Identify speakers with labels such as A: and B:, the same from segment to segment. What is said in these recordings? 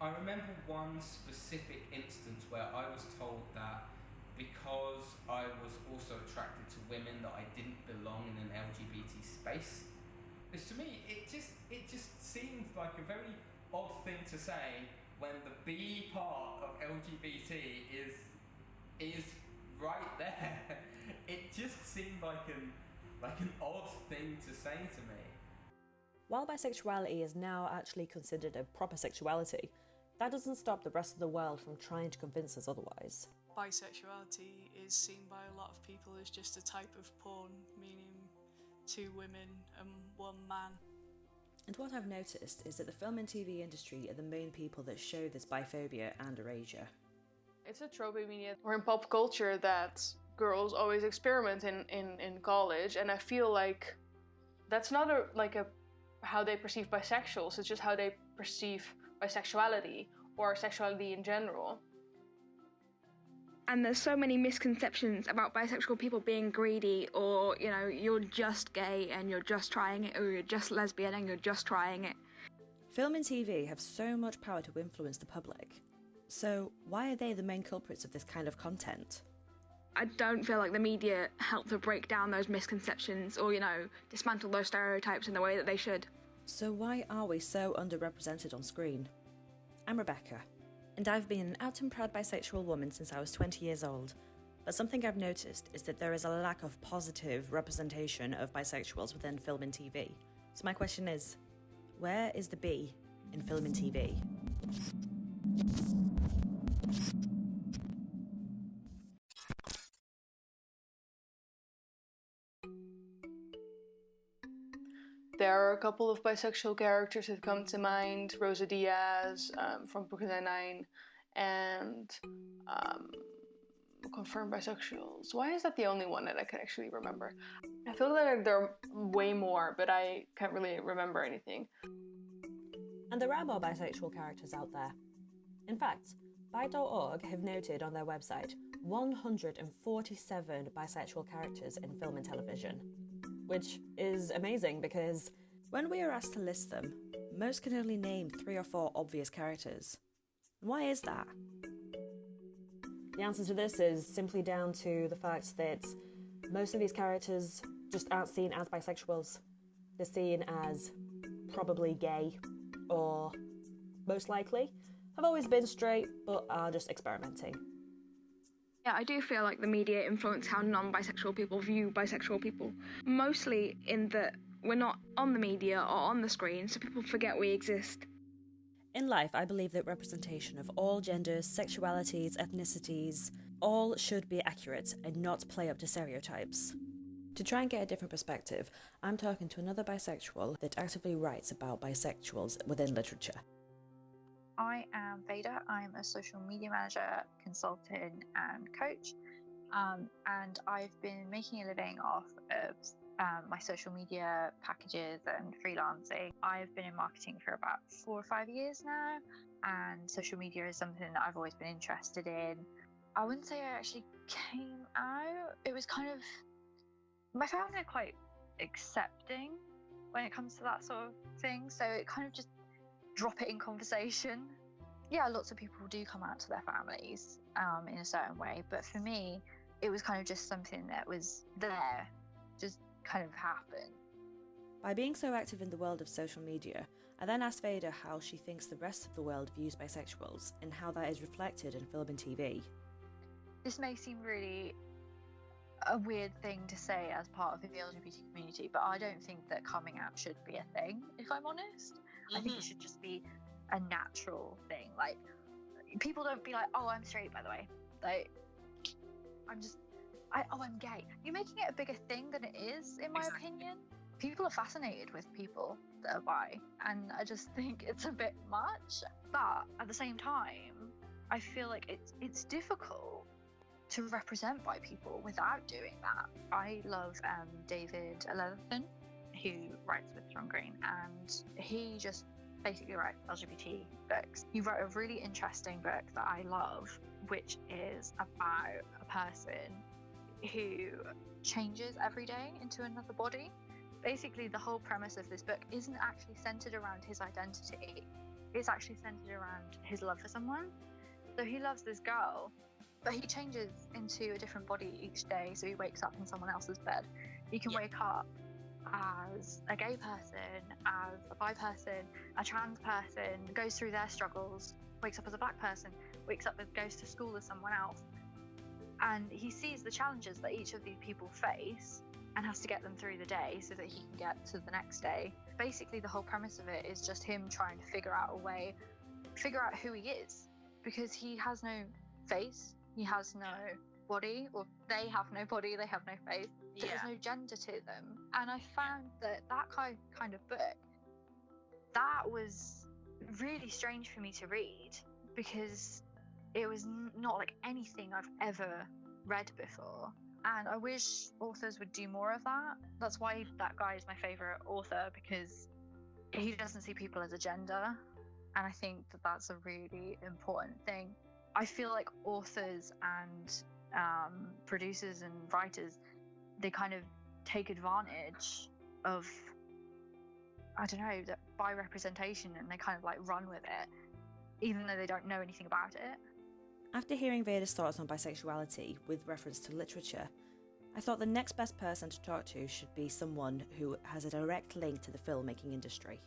A: I remember one specific instance where I was told that because I was also attracted to women that I didn't belong in an LGBT space. Because to me, it just it just seems like a very odd thing to say when the B part of LGBT is is right there. It just seemed like an like an odd thing to say to me.
B: While bisexuality is now actually considered a proper sexuality, that doesn't stop the rest of the world from trying to convince us otherwise.
C: Bisexuality is seen by a lot of people as just a type of porn, meaning two women and one man.
B: And what I've noticed is that the film and TV industry are the main people that show this biphobia and erasure.
D: It's a trope in media or in pop culture that girls always experiment in, in, in college and I feel like that's not a, like a how they perceive bisexuals, it's just how they perceive bisexuality or sexuality in general.
E: And there's so many misconceptions about bisexual people being greedy or, you know, you're just gay and you're just trying it or you're just lesbian and you're just trying it.
B: Film and TV have so much power to influence the public. So, why are they the main culprits of this kind of content?
E: I don't feel like the media help to break down those misconceptions or, you know, dismantle those stereotypes in the way that they should.
B: So, why are we so underrepresented on screen? I'm Rebecca, and I've been an out and proud bisexual woman since I was 20 years old. But something I've noticed is that there is a lack of positive representation of bisexuals within film and TV. So, my question is where is the B in film and TV?
D: A couple of bisexual characters that come to mind, Rosa Diaz um, from Brooklyn Nine-Nine, and um, confirmed bisexuals. Why is that the only one that I can actually remember? I feel like there are way more, but I can't really remember anything.
B: And there are more bisexual characters out there. In fact, Bi.org have noted on their website 147 bisexual characters in film and television which is amazing because when we are asked to list them, most can only name three or four obvious characters. Why is that? The answer to this is simply down to the fact that most of these characters just aren't seen as bisexuals. They're seen as probably gay, or most likely have always been straight but are just experimenting.
E: Yeah, I do feel like the media influence how non bisexual people view bisexual people. Mostly in that we're not on the media or on the screen, so people forget we exist.
B: In life, I believe that representation of all genders, sexualities, ethnicities, all should be accurate and not play up to stereotypes. To try and get a different perspective, I'm talking to another bisexual that actively writes about bisexuals within literature.
F: I am Veda. I'm a social media manager, consultant, and coach. Um, and I've been making a living off of um, my social media packages and freelancing. I've been in marketing for about four or five years now, and social media is something that I've always been interested in. I wouldn't say I actually came out, it was kind of my family are quite accepting when it comes to that sort of thing. So it kind of just drop it in conversation. Yeah, lots of people do come out to their families um, in a certain way, but for me, it was kind of just something that was there, just kind of happen.
B: By being so active in the world of social media, I then asked Veda how she thinks the rest of the world views bisexuals and how that is reflected in film and TV.
F: This may seem really a weird thing to say as part of the LGBT community, but I don't think that coming out should be a thing, if I'm honest. Mm-hmm. I think it mm-hmm. should just be a natural thing. Like, people don't be like, oh, I'm straight, by the way. Like, I'm just, I, oh, I'm gay. You're making it a bigger thing than it is, in my exactly. opinion. People are fascinated with people that are bi, and I just think it's a bit much. But at the same time, I feel like it's it's difficult to represent bi people without doing that. I love um, David Levithan, who writes with John Green, and he just basically writes LGBT books. He wrote a really interesting book that I love, which is about a person who changes every day into another body. Basically, the whole premise of this book isn't actually centered around his identity. it's actually centered around his love for someone. So he loves this girl, but he changes into a different body each day. So he wakes up in someone else's bed. He can
A: Yeah.
F: wake up as a gay person, as a bi person, a trans person, goes through their struggles, wakes up as a black person, wakes up and goes to school as someone else. And he sees the challenges that each of these people face and has to get them through the day so that he can get to the next day. Basically, the whole premise of it is just him trying to figure out a way, figure out who he is, because he has no face, he has no body, or they have no body, they have no face. There's
E: Yeah.
F: no gender to them. And I found that that kind kind of book, that was really strange for me to read because it was not like anything I've ever read before. And I wish authors would do more of that. That's why that guy is my favorite author because he doesn't see people as a gender. And I think that that's a really important thing. I feel like authors and um, producers and writers, they kind of take advantage of, I don't know, that bi representation and they kind of like run with it, even though they don't know anything about it.
B: After hearing Veda's thoughts on bisexuality with reference to literature, I thought the next best person to talk to should be someone who has a direct link to the filmmaking industry.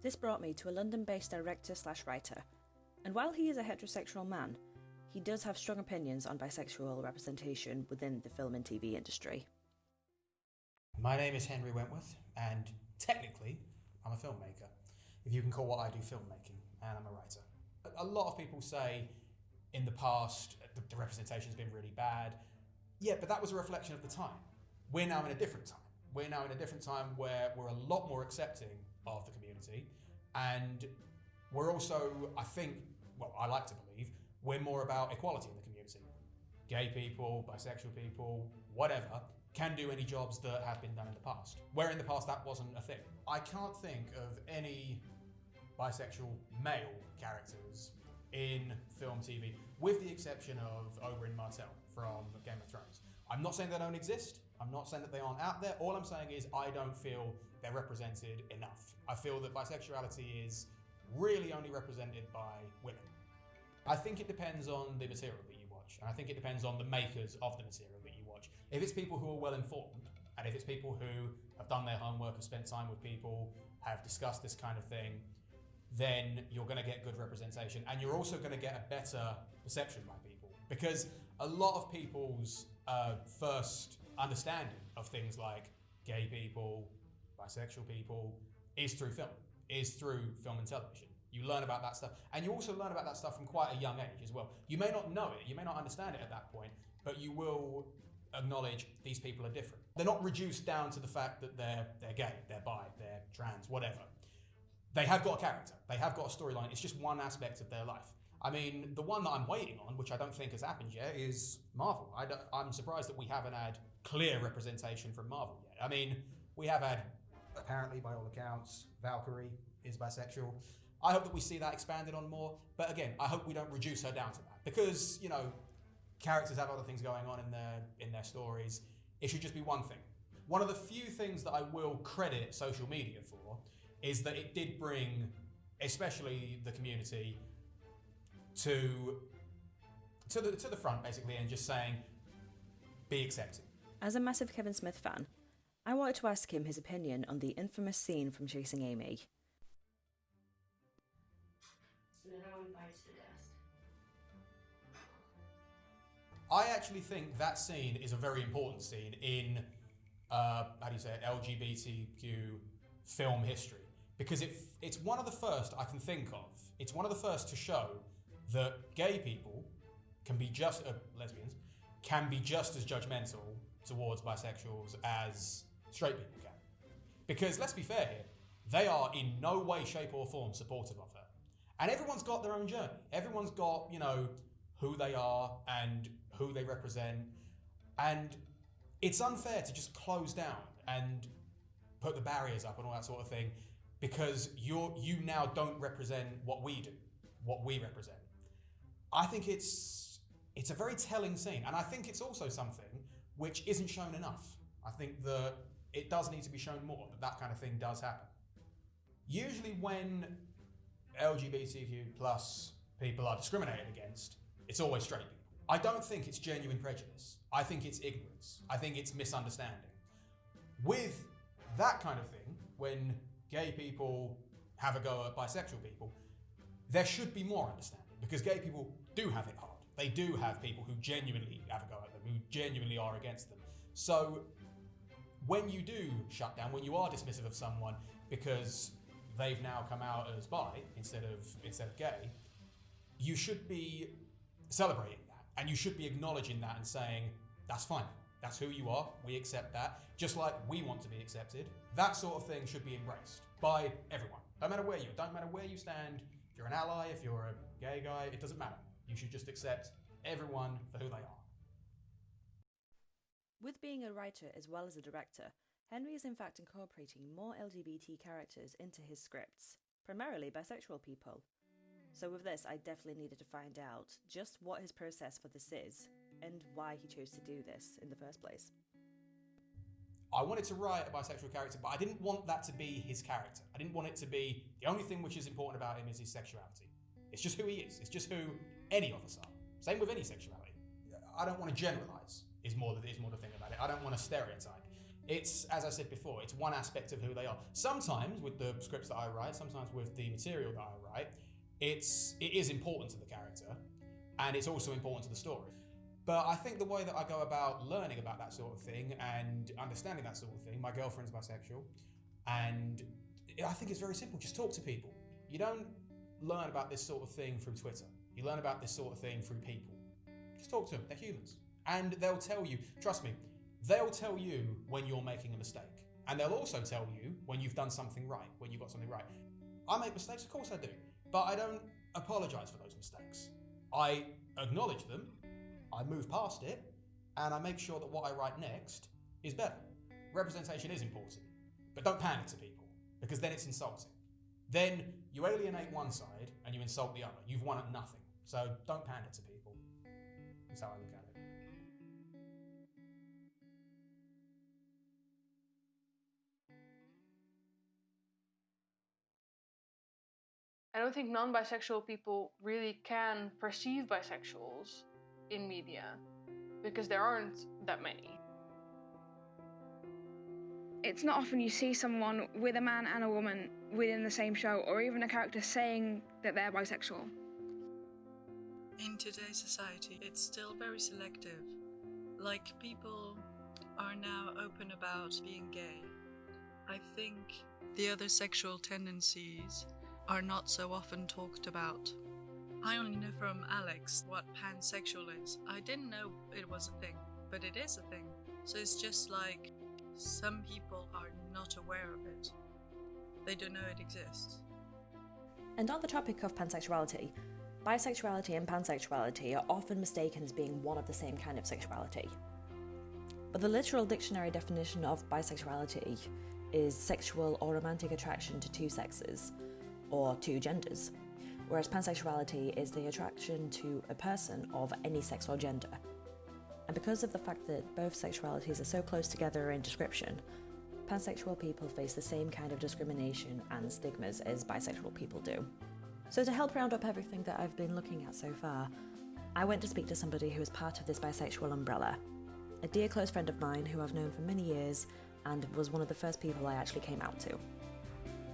B: This brought me to a London based director slash writer, and while he is a heterosexual man, he does have strong opinions on bisexual representation within the film and TV industry.
G: My name is Henry Wentworth, and technically, I'm a filmmaker. If you can call what I do filmmaking, and I'm a writer. A lot of people say in the past the, the representation has been really bad. Yeah, but that was a reflection of the time. We're now in a different time. We're now in a different time where we're a lot more accepting of the community, and we're also, I think, well, I like to believe, we're more about equality in the community. Gay people, bisexual people, whatever, can do any jobs that have been done in the past. Where in the past that wasn't a thing. I can't think of any bisexual male characters in film TV, with the exception of Oberyn Martell from Game of Thrones. I'm not saying they don't exist. I'm not saying that they aren't out there. All I'm saying is I don't feel they're represented enough. I feel that bisexuality is really only represented by women. I think it depends on the material that you watch, and I think it depends on the makers of the material that you watch. If it's people who are well informed, and if it's people who have done their homework, have spent time with people, have discussed this kind of thing, then you're going to get good representation, and you're also going to get a better perception by people because a lot of people's uh, first understanding of things like gay people, bisexual people, is through film, is through film and television. You learn about that stuff, and you also learn about that stuff from quite a young age as well. You may not know it, you may not understand it at that point, but you will acknowledge these people are different. They're not reduced down to the fact that they're they're gay, they're bi, they're trans, whatever. They have got a character, they have got a storyline. It's just one aspect of their life. I mean, the one that I'm waiting on, which I don't think has happened yet, is Marvel. I am surprised that we haven't had clear representation from Marvel yet. I mean, we have had, apparently, by all accounts, Valkyrie is bisexual. I hope that we see that expanded on more. But again, I hope we don't reduce her down to that because you know, characters have other things going on in their in their stories. It should just be one thing. One of the few things that I will credit social media for is that it did bring, especially the community, to to the to the front basically, and just saying, be accepted.
B: As a massive Kevin Smith fan, I wanted to ask him his opinion on the infamous scene from Chasing Amy.
G: I actually think that scene is a very important scene in, uh, how do you say it, LGBTQ film history. Because it, it's one of the first I can think of. It's one of the first to show that gay people can be just, uh, lesbians, can be just as judgmental towards bisexuals as straight people can. Because let's be fair here, they are in no way, shape, or form supportive of her. And everyone's got their own journey. Everyone's got, you know, who they are and who they represent. And it's unfair to just close down and put the barriers up and all that sort of thing because you're you now don't represent what we do, what we represent. I think it's it's a very telling scene, and I think it's also something which isn't shown enough. I think that it does need to be shown more that that kind of thing does happen. Usually, when LGBTQ plus people are discriminated against, it's always straight people. I don't think it's genuine prejudice. I think it's ignorance. I think it's misunderstanding. With that kind of thing, when gay people have a go at bisexual people, there should be more understanding because gay people do have it hard. They do have people who genuinely have a go at them, who genuinely are against them. So when you do shut down, when you are dismissive of someone because they've now come out as bi instead of instead of gay, you should be celebrating that and you should be acknowledging that and saying that's fine. That's who you are. We accept that. Just like we want to be accepted. That sort of thing should be embraced by everyone. Don't matter where you. Don't matter where you stand. If you're an ally, if you're a gay guy, it doesn't matter. You should just accept everyone for who they are.
B: With being a writer as well as a director, Henry is in fact incorporating more LGBT characters into his scripts, primarily bisexual people. So, with this, I definitely needed to find out just what his process for this is and why he chose to do this in the first place.
G: I wanted to write a bisexual character, but I didn't want that to be his character. I didn't want it to be the only thing which is important about him is his sexuality. It's just who he is. It's just who any of us are. Same with any sexuality. I don't want to generalize. Is more the, is more the thing about it. I don't want to stereotype. It's as I said before. It's one aspect of who they are. Sometimes with the scripts that I write, sometimes with the material that I write, it's it is important to the character, and it's also important to the story. But I think the way that I go about learning about that sort of thing and understanding that sort of thing, my girlfriend's bisexual, and I think it's very simple. Just talk to people. You don't learn about this sort of thing through Twitter. You learn about this sort of thing through people. Just talk to them. They're humans. And they'll tell you, trust me, they'll tell you when you're making a mistake. And they'll also tell you when you've done something right, when you've got something right. I make mistakes, of course I do. But I don't apologize for those mistakes. I acknowledge them, I move past it, and I make sure that what I write next is better. Representation is important, but don't panic to people, because then it's insulting. Then you alienate one side and you insult the other. You've won at nothing. So don't pander to people. That's how I look at it.
D: I don't think non bisexual people really can perceive bisexuals in media because there aren't that many.
E: It's not often you see someone with a man and a woman within the same show, or even a character saying that they're bisexual.
C: In today's society, it's still very selective. Like, people are now open about being gay. I think the other sexual tendencies are not so often talked about. I only know from Alex what pansexual is. I didn't know it was a thing, but it is a thing. So it's just like some people are not aware of it. They don't know it exists.
B: And on the topic of pansexuality, bisexuality and pansexuality are often mistaken as being one of the same kind of sexuality. But the literal dictionary definition of bisexuality is sexual or romantic attraction to two sexes, or two genders, whereas pansexuality is the attraction to a person of any sex or gender. And because of the fact that both sexualities are so close together in description, pansexual people face the same kind of discrimination and stigmas as bisexual people do. So, to help round up everything that I've been looking at so far, I went to speak to somebody who is part of this bisexual umbrella. A dear close friend of mine who I've known for many years and was one of the first people I actually came out to.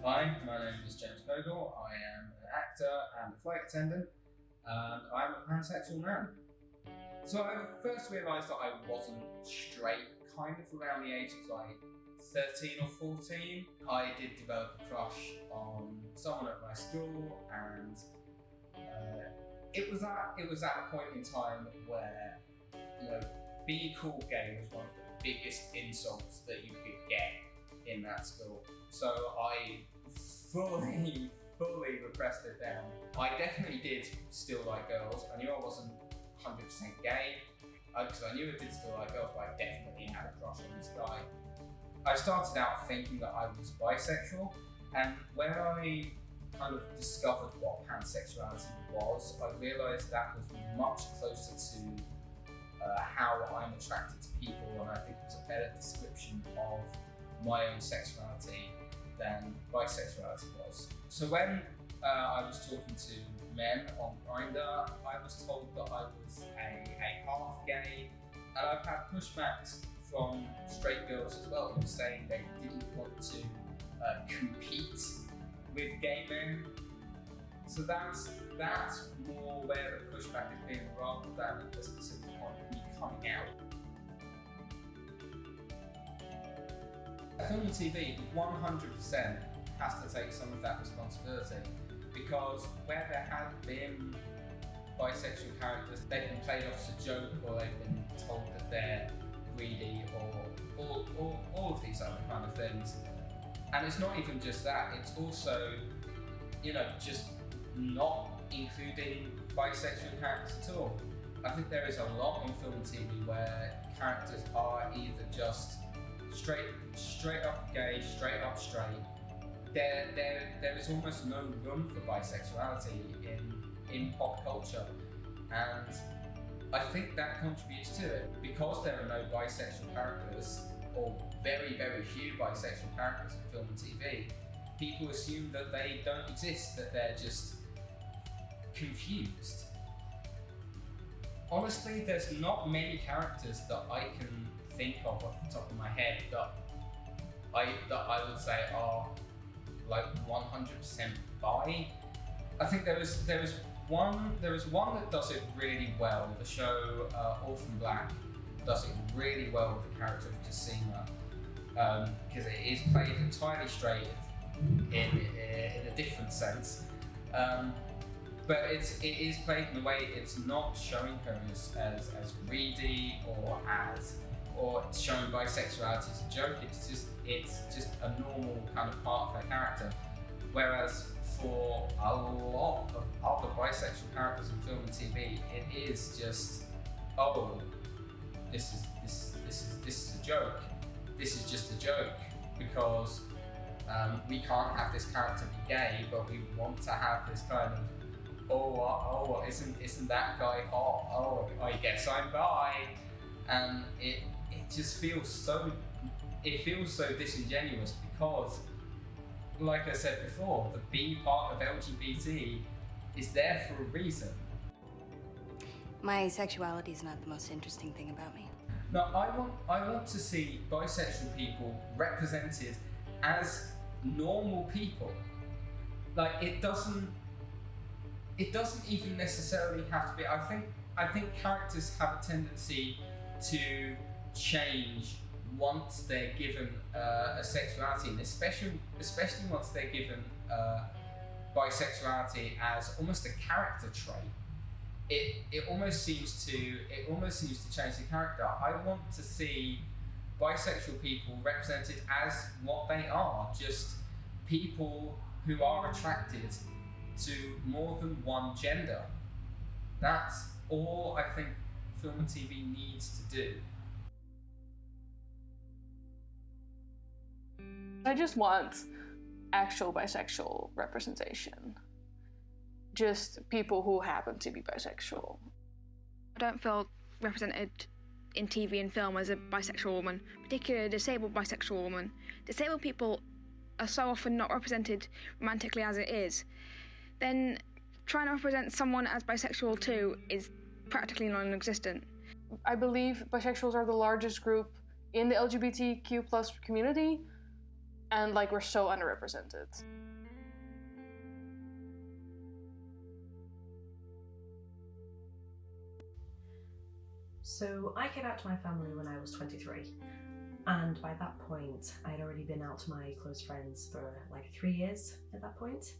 A: Hi, my name is James Bogle. I am actor and a flight attendant, and I'm a pansexual man. So I first realised that I wasn't straight kind of around the age of like 13 or 14. I did develop a crush on someone at my school, and uh, it was at it was at a point in time where you know be cool gay was one of the biggest insults that you could get in that school. So I fully, fully repressed it down. I definitely did still like girls. I knew I wasn't 100% gay because uh, I knew I did still like girls, but I definitely had a crush on this guy. I started out thinking that I was bisexual, and when I kind of discovered what pansexuality was, I realised that was much closer to uh, how I'm attracted to people, and I think it's a better description of my own sexuality than bisexuality was. So when uh, I was talking to men on Grindr. I was told that I was a, a half gay, and I've had pushbacks from straight girls as well who saying they didn't want to uh, compete with gay men. So that's that's more where the pushback has been rather than a specific on me coming out. Film and TV 100% has to take some of that responsibility because where there have been bisexual characters, they've been played off as a joke or they've been told that they're greedy or all, all, all of these other kind of things. And it's not even just that, it's also, you know, just not including bisexual characters at all. I think there is a lot in film and TV where characters are either just straight straight up gay, straight up straight. There, there, there is almost no room for bisexuality in in pop culture, and I think that contributes to it because there are no bisexual characters or very, very few bisexual characters in film and TV. People assume that they don't exist, that they're just confused. Honestly, there's not many characters that I can think of off the top of my head that I that I would say are like 100% bi. I think there was there was one there was one that does it really well. The show uh, Orphan Black does it really well with the character of Cosima because um, it is played entirely straight in in a different sense. Um, but it's it is played in a way it's not showing her as, as, as greedy or as or showing bisexuality as a joke. It's just it's just a normal kind of part of her character. Whereas for a lot of other bisexual characters in film and TV, it is just oh, this is this this is this is a joke. This is just a joke because um, we can't have this character be gay, but we want to have this kind of oh oh isn't isn't that guy hot? Oh I guess I'm bi, and it it just feels so it feels so disingenuous because like I said before, the B part of LGBT is there for a reason.
H: My sexuality is not the most interesting thing about me.
A: No, I want I want to see bisexual people represented as normal people. Like it doesn't it doesn't even necessarily have to be I think I think characters have a tendency to change once they're given uh, a sexuality, and especially especially once they're given uh, bisexuality as almost a character trait, it it almost seems to it almost seems to change the character. I want to see bisexual people represented as what they are, just people who are attracted to more than one gender. That's all I think film and TV needs to do.
D: I just want actual bisexual representation. Just people who happen to be bisexual.
E: I don't feel represented in TV and film as a bisexual woman, particularly a disabled bisexual woman. Disabled people are so often not represented romantically as it is. Then trying to represent someone as bisexual too is practically non existent.
D: I believe bisexuals are the largest group in the LGBTQ plus community, and like we're so underrepresented.
I: So I came out to my family when I was 23, and by that point, I had already been out to my close friends for like three years at that point.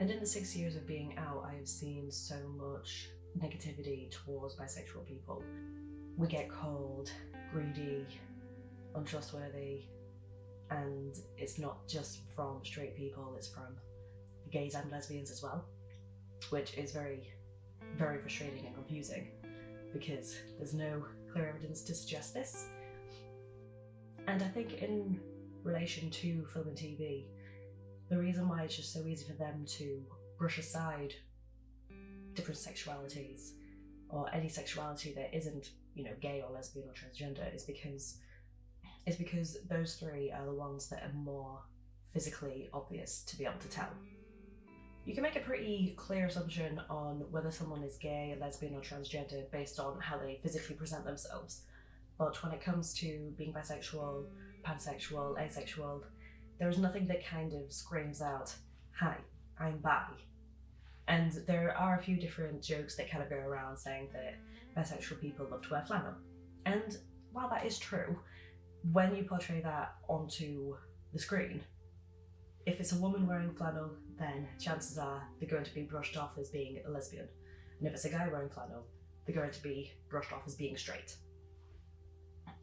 I: And in the six years of being out, I have seen so much negativity towards bisexual people. We get called greedy, untrustworthy, and it's not just from straight people, it's from gays and lesbians as well, which is very, very frustrating and confusing because there's no clear evidence to suggest this. And I think in relation to film and TV, the reason why it's just so easy for them to brush aside different sexualities or any sexuality that isn't you know, gay or lesbian or transgender is because is because those three are the ones that are more physically obvious to be able to tell. You can make a pretty clear assumption on whether someone is gay, lesbian, or transgender based on how they physically present themselves. But when it comes to being bisexual, pansexual, asexual, there is nothing that kind of screams out, Hi, I'm bi. And there are a few different jokes that kind of go around saying that bisexual people love to wear flannel. And while that is true, when you portray that onto the screen, if it's a woman wearing flannel, then chances are they're going to be brushed off as being a lesbian. And if it's a guy wearing flannel, they're going to be brushed off as being straight.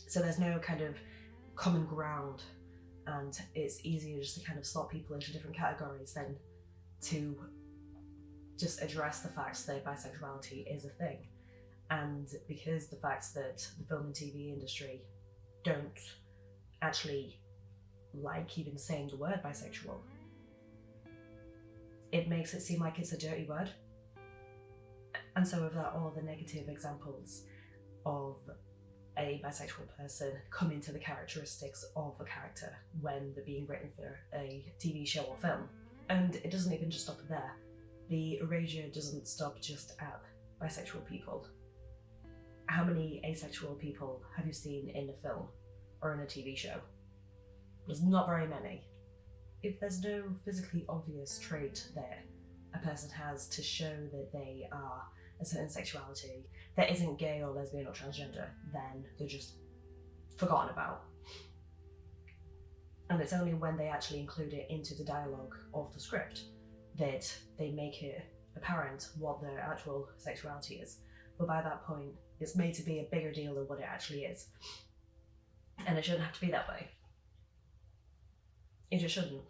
I: So there's no kind of common ground, and it's easier just to kind of slot people into different categories than to just address the fact that bisexuality is a thing. And because the fact that the film and TV industry don't actually like even saying the word bisexual, it makes it seem like it's a dirty word. And so, with that, all the negative examples of a bisexual person come into the characteristics of a character when they're being written for a TV show or film. And it doesn't even just stop there. The erasure doesn't stop just at bisexual people. How many asexual people have you seen in a film or in a TV show? There's not very many. If there's no physically obvious trait there a person has to show that they are a certain sexuality that isn't gay or lesbian or transgender, then they're just forgotten about. And it's only when they actually include it into the dialogue of the script that they make it apparent what their actual sexuality is. But by that point, it's made to be a bigger deal than what it actually is. And it shouldn't have to be that way. It just shouldn't.